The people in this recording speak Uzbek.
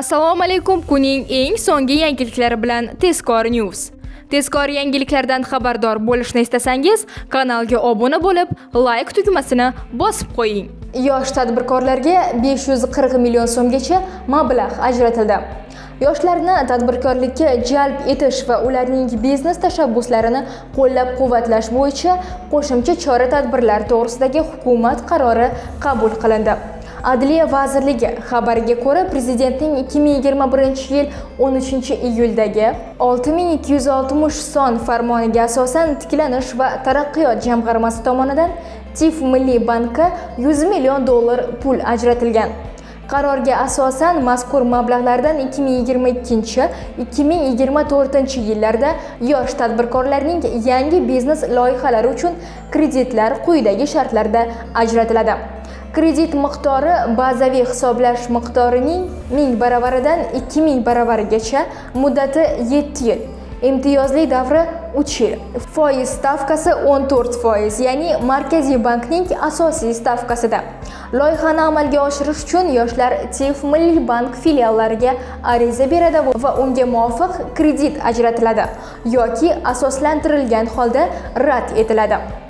Assalomu alaykum. Kuning eng so'nggi yangiliklari bilan Tezkor News. Tezkor yangiliklardan xabardor bo'lishni istasangiz, kanalga obuna bo'lib, like tugmasini bosib qo'ying. Yosh tadbirkorlarga 540 million so'mgacha mablag' ajratildi. Yoshlarni tadbirkorlikka jalb etish va ularning biznes tashabbuslarini qo'llab-quvvatlash bo'yicha qo'shimcha chora-tadbirlar to'g'risidagi hukumat qarori qabul qilindi. Adliya vazirligi xabariga ko'ra, prezidentning 2021-yil 13-iyuldagi 6260 son farmoniga asosan Tiklanish va taraqqiyot jamg'armasi tomonidan TIF Milliy bankka 100 million dollar pul ajratilgan. Qarorga asosan mazkur mablag'lardan 2022-2024 yillarda yosh tadbirkorlarning yangi biznes loyihalari uchun kreditlar quyidagi shartlarda ajratiladi. Kredit miqdori bazaviy hisoblash miqdorining 1000 baravaridan 2000 baravarigacha, muddati 7 yil. Imtiyozli davri 3 yil. Foiz stavkasi 14%, ya'ni Markaziy bankning asosiy stavkasida. Loyihani amalga oshirish uchun yoshlar TIF Milliy bank filiallariga ariza beradi va unga muvofiq kredit ajratiladi yoki asoslantirilgan holda rad etiladi.